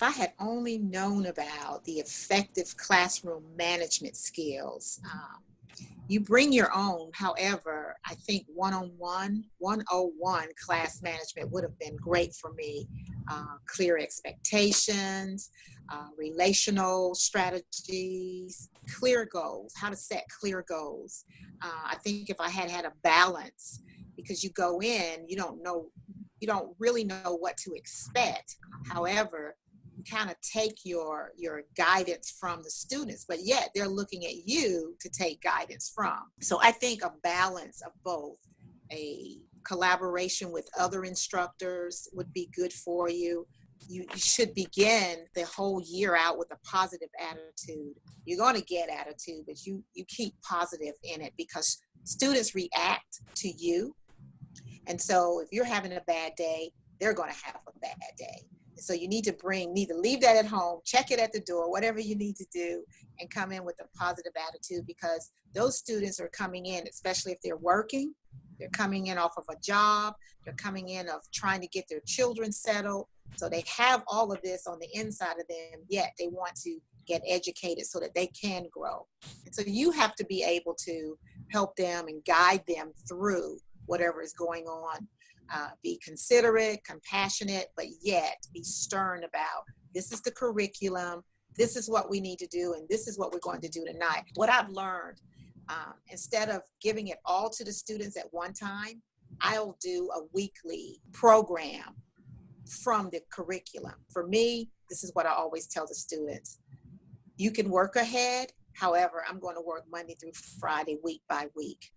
if I had only known about the effective classroom management skills, um, you bring your own. However, I think one-on-one, 101 class management would have been great for me. Uh, clear expectations, uh, relational strategies, clear goals, how to set clear goals. Uh, I think if I had had a balance, because you go in, you don't know, you don't really know what to expect. However, kind of take your your guidance from the students but yet they're looking at you to take guidance from. So i think a balance of both a collaboration with other instructors would be good for you. You, should begin the whole year out with a positive attitude. You're going to get attitude but you you keep positive in it because students react to you. And so if you're having a bad day they're going to have a bad day so you need to bring, need to leave that at home, check it at the door, whatever you need to do, and come in with a positive attitude because those students are coming in, especially if they're working, they're coming in off of a job, they're coming in of trying to get their children settled. So they have all of this on the inside of them, yet they want to get educated so that they can grow. And so you have to be able to help them and guide them through whatever is going on uh, be considerate, compassionate, but yet be stern about this is the curriculum, this is what we need to do, and this is what we're going to do tonight. What I've learned, um, instead of giving it all to the students at one time, I'll do a weekly program from the curriculum. For me, this is what I always tell the students. You can work ahead, however, I'm going to work Monday through Friday, week by week